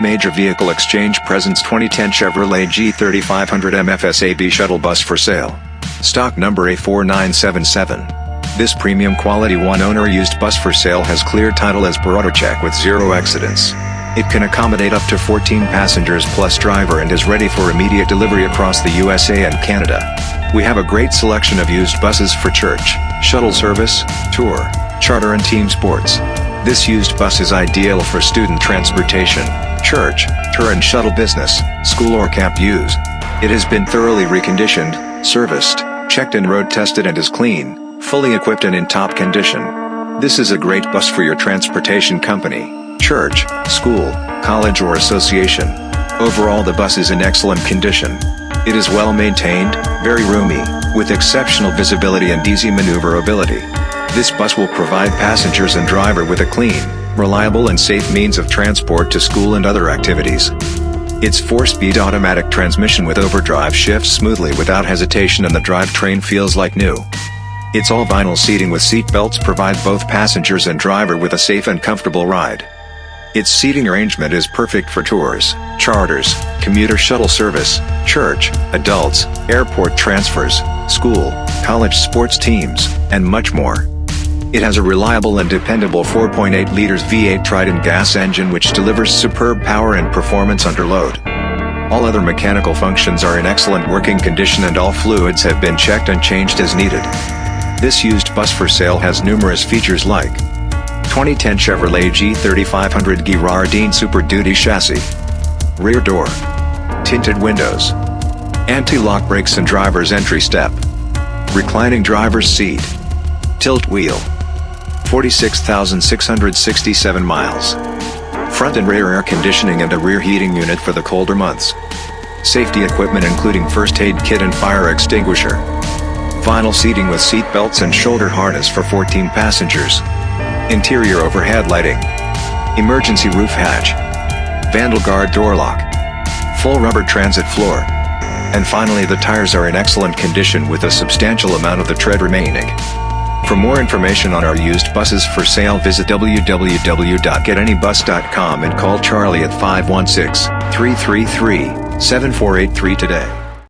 Major Vehicle Exchange presents 2010 Chevrolet G3500 MFSAB shuttle bus for sale. Stock number A4977. This premium quality one-owner used bus for sale has clear title as per AutoCheck with zero accidents. It can accommodate up to 14 passengers plus driver and is ready for immediate delivery across the USA and Canada. We have a great selection of used buses for church, shuttle service, tour, charter and team sports. This used bus is ideal for student transportation, church, tour and shuttle business, school or camp use. It has been thoroughly reconditioned, serviced, checked and road tested and is clean, fully equipped and in top condition. This is a great bus for your transportation company church, school, college or association. Overall the bus is in excellent condition. It is well maintained, very roomy, with exceptional visibility and easy maneuverability. This bus will provide passengers and driver with a clean, reliable and safe means of transport to school and other activities. Its 4-speed automatic transmission with overdrive shifts smoothly without hesitation and the drivetrain feels like new. Its all vinyl seating with seat belts provide both passengers and driver with a safe and comfortable ride. Its seating arrangement is perfect for tours, charters, commuter shuttle service, church, adults, airport transfers, school, college sports teams, and much more. It has a reliable and dependable 4.8 liters V8 Triton gas engine which delivers superb power and performance under load. All other mechanical functions are in excellent working condition and all fluids have been checked and changed as needed. This used bus for sale has numerous features like 2010 Chevrolet G3500 Girardin Super Duty chassis. Rear door. Tinted windows. Anti-lock brakes and driver's entry step. Reclining driver's seat. Tilt wheel. 46,667 miles. Front and rear air conditioning and a rear heating unit for the colder months. Safety equipment including first aid kit and fire extinguisher. Vinyl seating with seat belts and shoulder harness for 14 passengers. Interior overhead lighting. Emergency roof hatch. Vandal guard door lock. Full rubber transit floor. And finally the tires are in excellent condition with a substantial amount of the tread remaining. For more information on our used buses for sale visit www.getanybus.com and call Charlie at 516-333-7483 today.